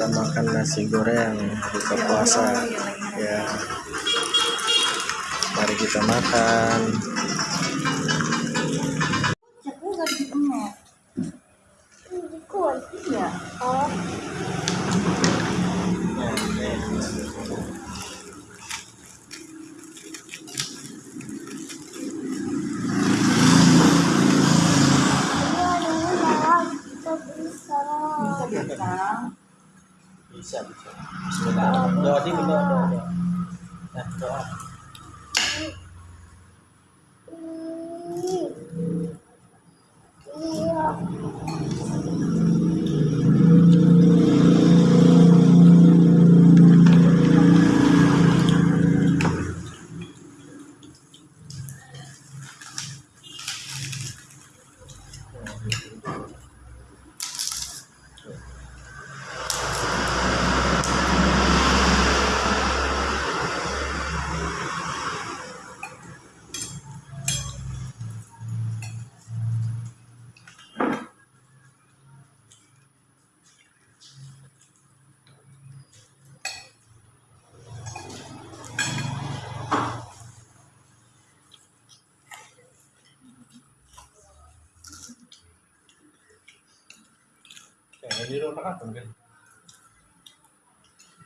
kita makan nasi goreng buka puasa. Ya. Mari kita makan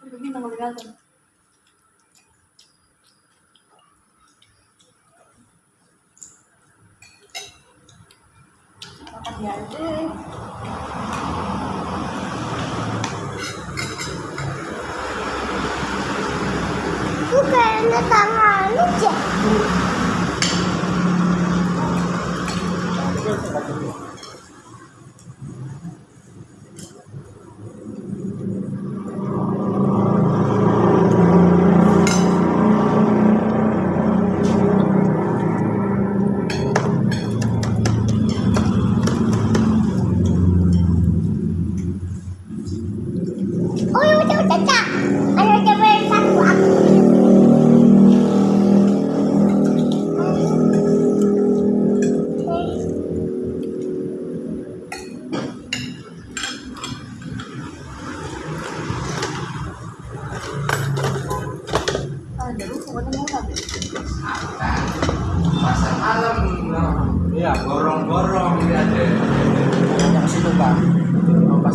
Kan Hindi na magagawa. Kapag Bukan tangan aja. Oh,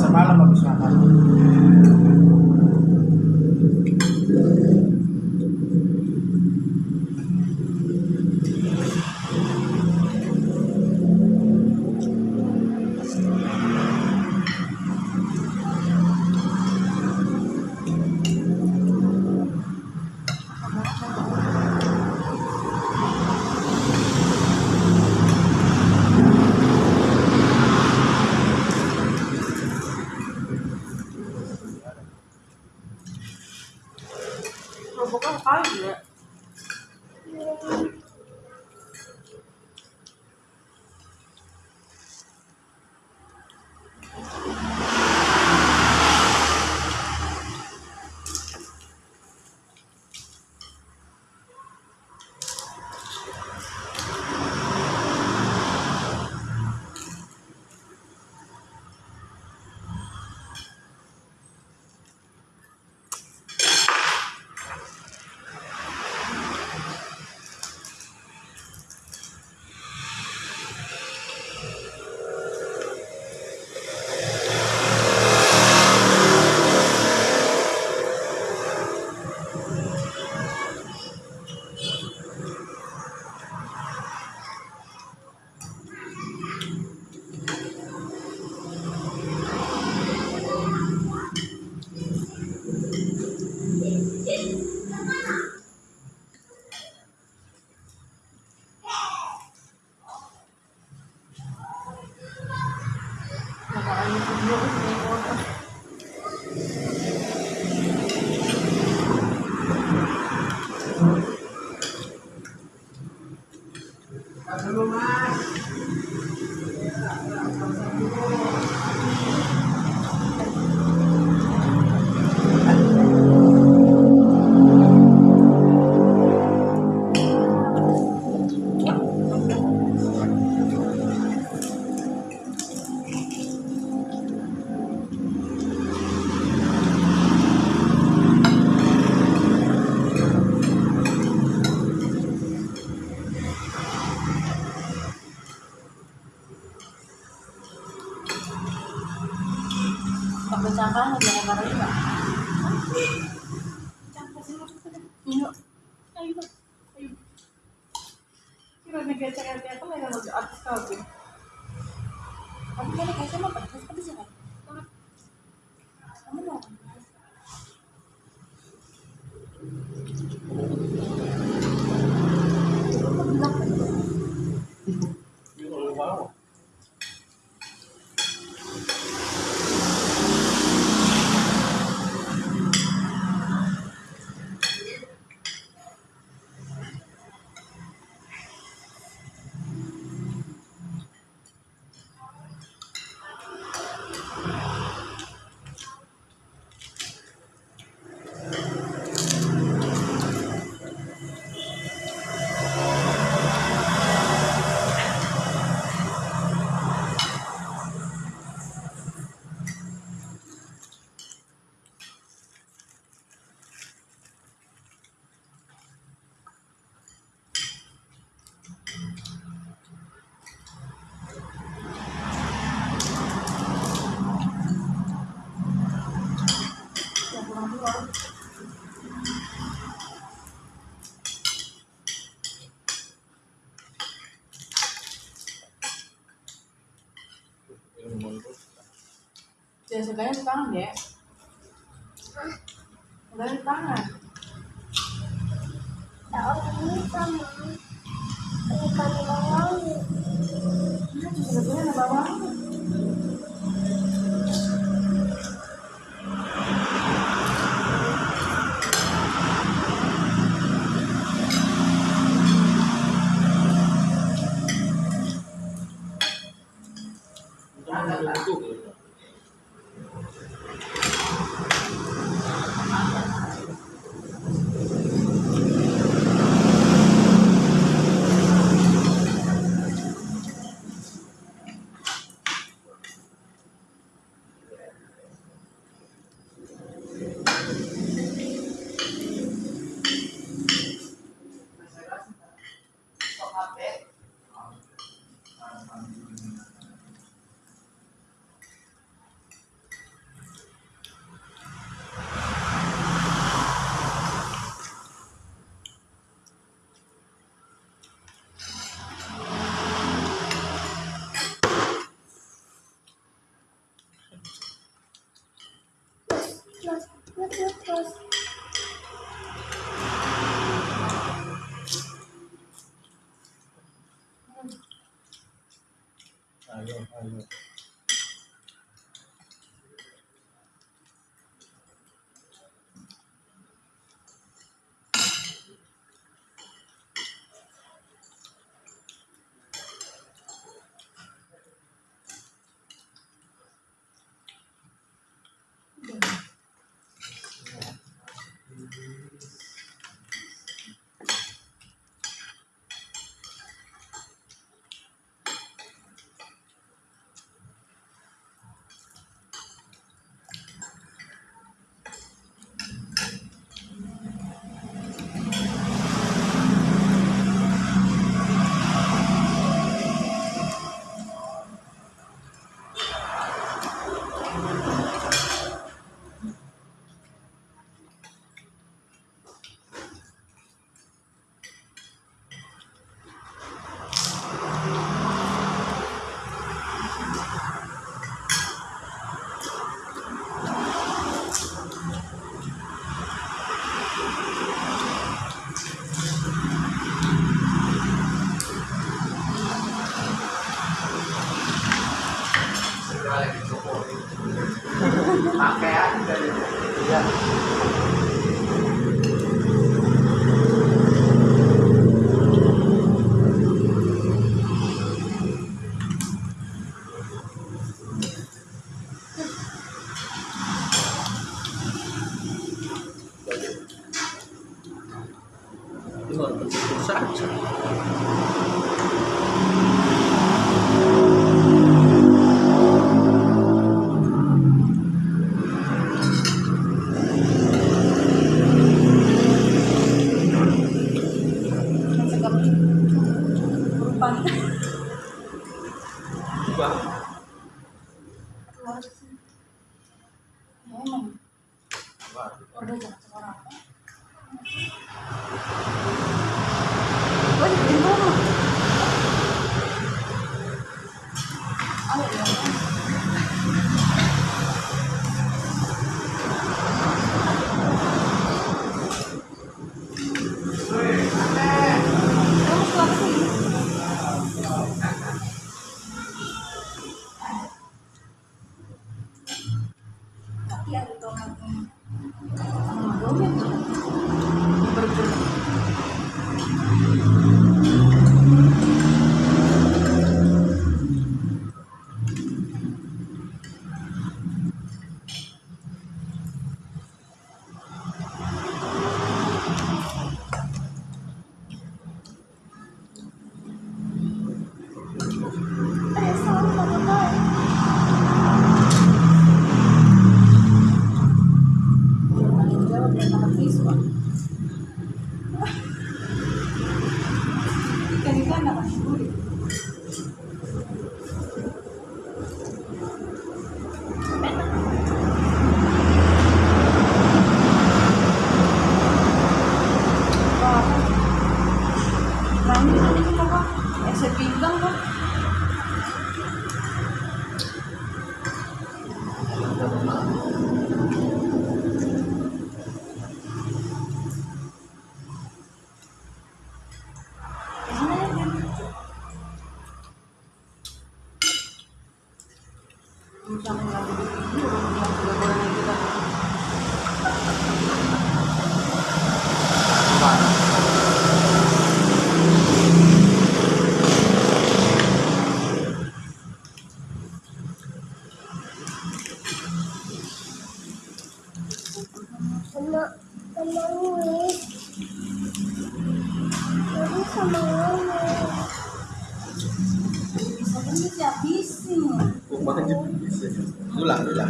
malam habis makan Я не люблю его. Kayak kayak kayak apa lagi mau atas kau tuh. Kamu kan kayak sama apa? Terus Ya sukanya di tangan ya. Udah di tangan. Tahu ini sama. Ini kami mau. Nah, sebetulnya ada bawang. 快乐快乐 Terima kasih jadi 我感觉比比试比比，都懒。